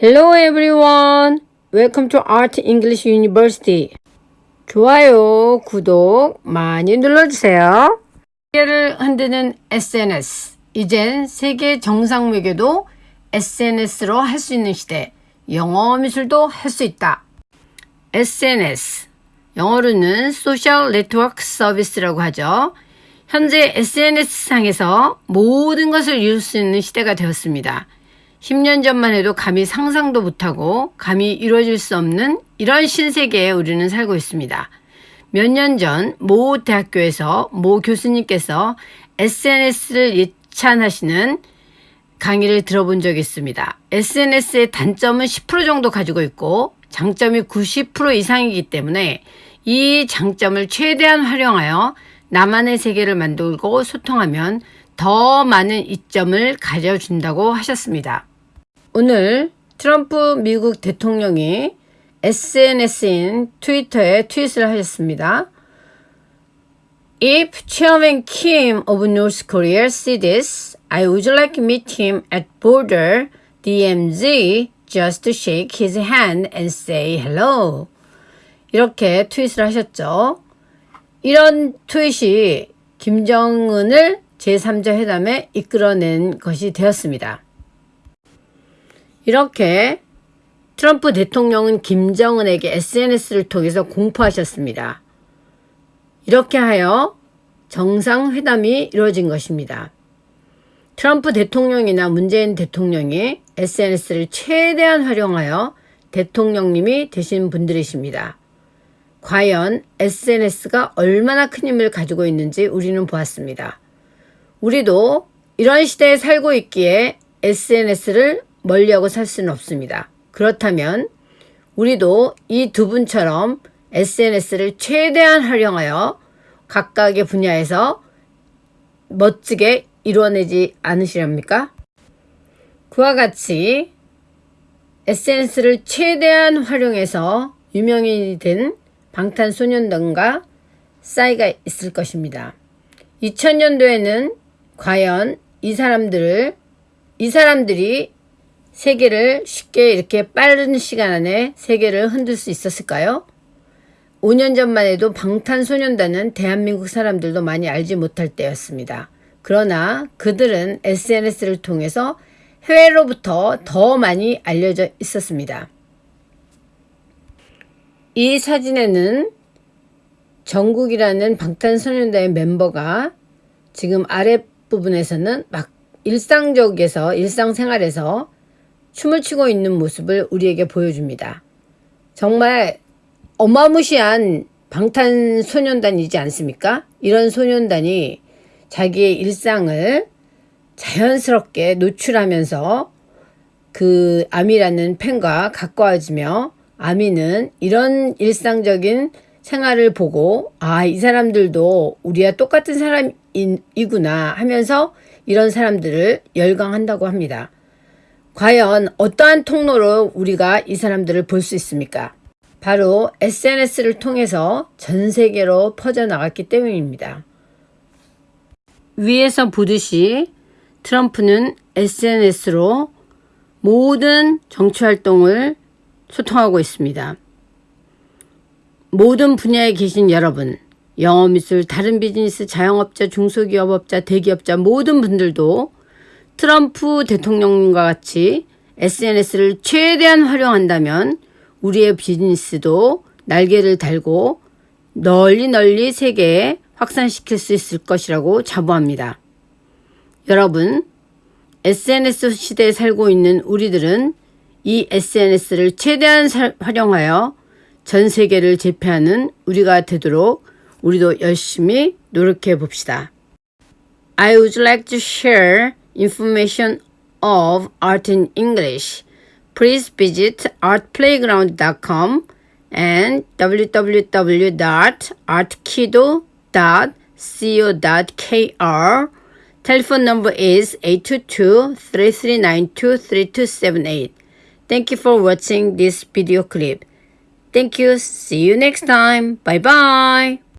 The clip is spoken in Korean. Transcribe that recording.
Hello everyone. Welcome to Art English University. 좋아요, 구독 많이 눌러주세요. 세계를 흔드는 SNS. 이젠 세계 정상 외교도 SNS로 할 수 있는 시대. 영어 미술도 할 수 있다. SNS. 영어로는 Social Network Service라고 하죠. 현재 SNS상에서 모든 것을 이룰 수 있는 시대가 되었습니다. 10년 전만 해도 감히 상상도 못하고 감히 이루어질 수 없는 이런 신세계에 우리는 살고 있습니다. 몇 년 전 모 대학교에서 모 교수님께서 SNS를 예찬하시는 강의를 들어본 적이 있습니다. SNS의 단점은 10% 정도 가지고 있고 장점이 90% 이상이기 때문에 이 장점을 최대한 활용하여 나만의 세계를 만들고 소통하면 더 많은 이점을 가져준다고 하셨습니다. 오늘 트럼프 미국 대통령이 SNS인 트위터에 트윗을 하셨습니다. If Chairman Kim of North Korea see this, I would like to meet him at border DMZ just to shake his hand and say hello. 이렇게 트윗을 하셨죠. 이런 트윗이 김정은을 제3자 회담에 이끌어낸 것이 되었습니다. 이렇게 트럼프 대통령은 김정은에게 SNS를 통해서 공포하셨습니다. 이렇게 하여 정상회담이 이루어진 것입니다. 트럼프 대통령이나 문재인 대통령이 SNS를 최대한 활용하여 대통령님이 되신 분들이십니다. 과연 SNS가 얼마나 큰 힘을 가지고 있는지 우리는 보았습니다. 우리도 이런 시대에 살고 있기에 SNS를 멀리하고 살 수는 없습니다. 그렇다면 우리도 이 두 분처럼 SNS를 최대한 활용하여 각각의 분야에서 멋지게 이루어내지 않으시렵니까? 그와 같이 SNS를 최대한 활용해서 유명인이 된 방탄소년단과 싸이가 있을 것입니다. 2000년도에는 과연 이 사람들을 이 사람들이 세계를 쉽게 이렇게 빠른 시간 안에 세계를 흔들 수 있었을까요? 5년 전만 해도 방탄소년단은 대한민국 사람들도 많이 알지 못할 때였습니다. 그러나 그들은 SNS를 통해서 해외로부터 더 많이 알려져 있었습니다. 이 사진에는 정국이라는 방탄소년단의 멤버가 지금 아랫부분에서는 막 일상적에서 일상생활에서 춤을 추고 있는 모습을 우리에게 보여줍니다. 정말 어마무시한 방탄소년단이지 않습니까? 이런 소년단이 자기의 일상을 자연스럽게 노출하면서 그 아미라는 팬과 가까워지며 아미는 이런 일상적인 생활을 보고 아, 이 사람들도 우리와 똑같은 사람이구나 하면서 이런 사람들을 열광한다고 합니다. 과연 어떠한 통로로 우리가 이 사람들을 볼 수 있습니까? 바로 SNS를 통해서 전 세계로 퍼져나갔기 때문입니다. 위에서 보듯이 트럼프는 SNS로 모든 정치활동을 소통하고 있습니다. 모든 분야에 계신 여러분, 영어 미술, 다른 비즈니스, 자영업자, 중소기업업자, 대기업자 모든 분들도 트럼프 대통령과 같이 SNS를 최대한 활용한다면 우리의 비즈니스도 날개를 달고 널리 널리 세계에 확산시킬 수 있을 것이라고 자부합니다. 여러분, SNS 시대에 살고 있는 우리들은 이 SNS를 최대한 활용하여 전 세계를 제패하는 우리가 되도록 우리도 열심히 노력해 봅시다. I would like to share information of art in English. Please visit artplayground.com and www.artkido.co.kr. Telephone number is 822-3392-3278. Thank you for watching this video clip. Thank you. See you next time. Bye bye.